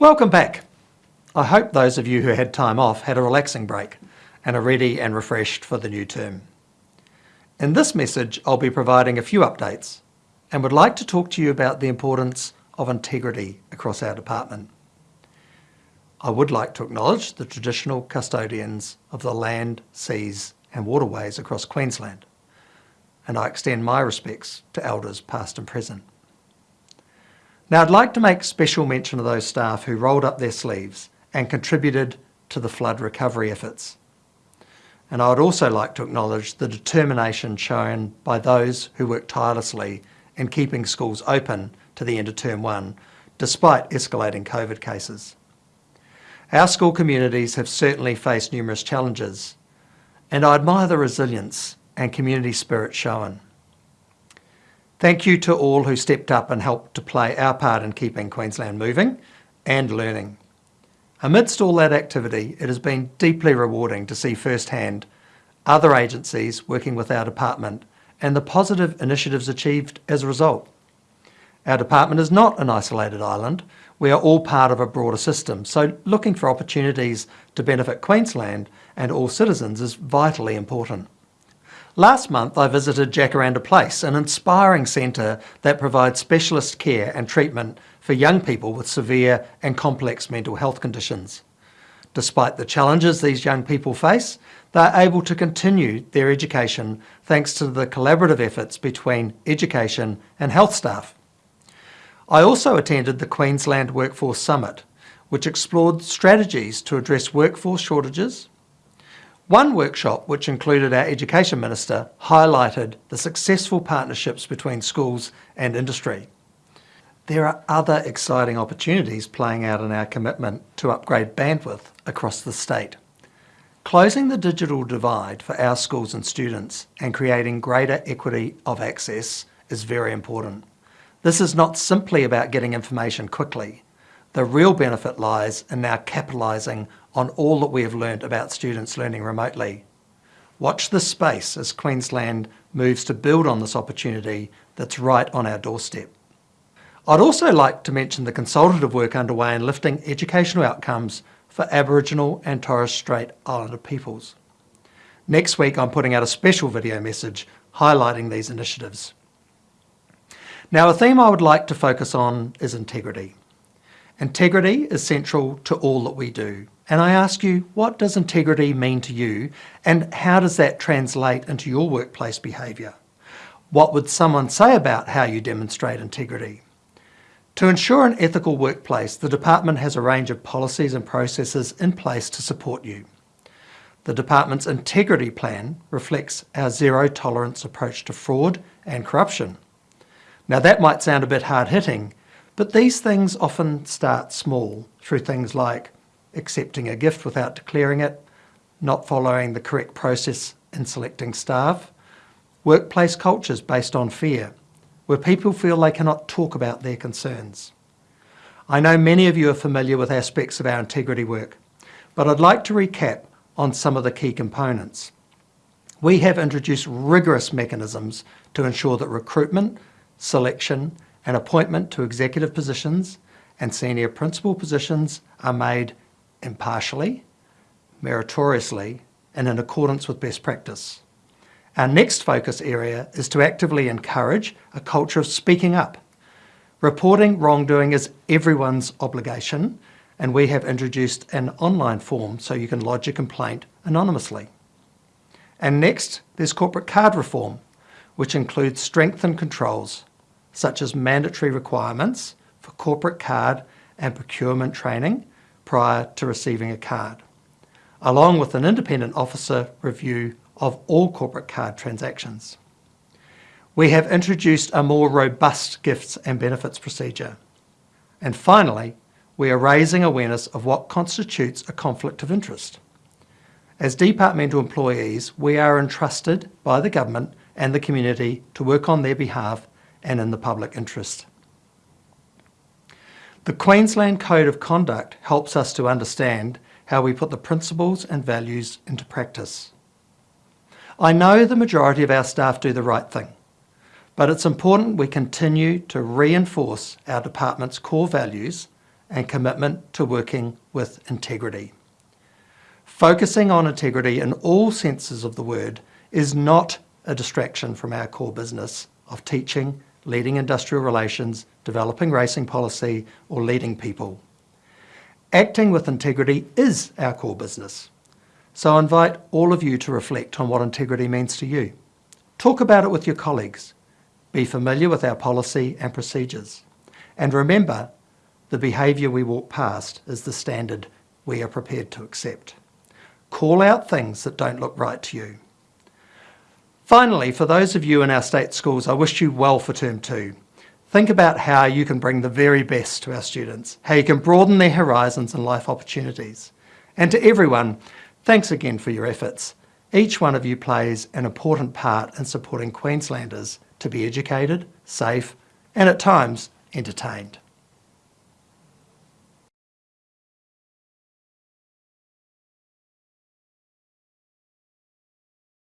Welcome back. I hope those of you who had time off had a relaxing break and are ready and refreshed for the new term. In this message, I'll be providing a few updates and would like to talk to you about the importance of integrity across our department. I would like to acknowledge the traditional custodians of the land, seas and waterways across Queensland, and I extend my respects to elders past and present. Now I'd like to make special mention of those staff who rolled up their sleeves and contributed to the flood recovery efforts. And I would also like to acknowledge the determination shown by those who worked tirelessly in keeping schools open to the end of term one, despite escalating COVID cases. Our school communities have certainly faced numerous challenges, and I admire the resilience and community spirit shown. Thank you to all who stepped up and helped to play our part in keeping Queensland moving and learning. Amidst all that activity, it has been deeply rewarding to see firsthand other agencies working with our department and the positive initiatives achieved as a result. Our department is not an isolated island. We are all part of a broader system, so looking for opportunities to benefit Queensland and all citizens is vitally important. Last month I visited Jacaranda Place, an inspiring centre that provides specialist care and treatment for young people with severe and complex mental health conditions. Despite the challenges these young people face, they are able to continue their education thanks to the collaborative efforts between education and health staff. I also attended the Queensland Workforce Summit, which explored strategies to address workforce shortages. One workshop, which included our Education Minister, highlighted the successful partnerships between schools and industry. There are other exciting opportunities playing out in our commitment to upgrade bandwidth across the state. Closing the digital divide for our schools and students and creating greater equity of access is very important. This is not simply about getting information quickly. The real benefit lies in now capitalising on all that we have learned about students learning remotely. Watch this space as Queensland moves to build on this opportunity that's right on our doorstep. I'd also like to mention the consultative work underway in lifting educational outcomes for Aboriginal and Torres Strait Islander peoples. Next week I'm putting out a special video message highlighting these initiatives. Now a theme I would like to focus on is integrity. Integrity is central to all that we do. And I ask you, what does integrity mean to you and how does that translate into your workplace behaviour? What would someone say about how you demonstrate integrity? To ensure an ethical workplace, the Department has a range of policies and processes in place to support you. The Department's Integrity Plan reflects our zero tolerance approach to fraud and corruption. Now that might sound a bit hard-hitting, but these things often start small through things like accepting a gift without declaring it, not following the correct process in selecting staff, workplace cultures based on fear, where people feel they cannot talk about their concerns. I know many of you are familiar with aspects of our integrity work, but I'd like to recap on some of the key components. We have introduced rigorous mechanisms to ensure that recruitment, selection and appointment to executive positions and senior principal positions are made impartially, meritoriously and in accordance with best practice. Our next focus area is to actively encourage a culture of speaking up. Reporting wrongdoing is everyone's obligation and we have introduced an online form so you can lodge a complaint anonymously. And next, there's corporate card reform, which includes strengthened controls, such as mandatory requirements for corporate card and procurement training prior to receiving a card, along with an independent officer review of all corporate card transactions. We have introduced a more robust gifts and benefits procedure. And finally, we are raising awareness of what constitutes a conflict of interest. As departmental employees, we are entrusted by the government and the community to work on their behalf and in the public interest. The Queensland Code of Conduct helps us to understand how we put the principles and values into practice. I know the majority of our staff do the right thing, but it's important we continue to reinforce our department's core values and commitment to working with integrity. Focusing on integrity in all senses of the word is not a distraction from our core business of teaching, leading industrial relations, developing racing policy, or leading people. Acting with integrity is our core business. So I invite all of you to reflect on what integrity means to you. Talk about it with your colleagues. Be familiar with our policy and procedures. And remember, the behaviour we walk past is the standard we are prepared to accept. Call out things that don't look right to you. Finally, for those of you in our state schools, I wish you well for term two. Think about how you can bring the very best to our students, how you can broaden their horizons and life opportunities. And to everyone, thanks again for your efforts. Each one of you plays an important part in supporting Queenslanders to be educated, safe, and at times entertained.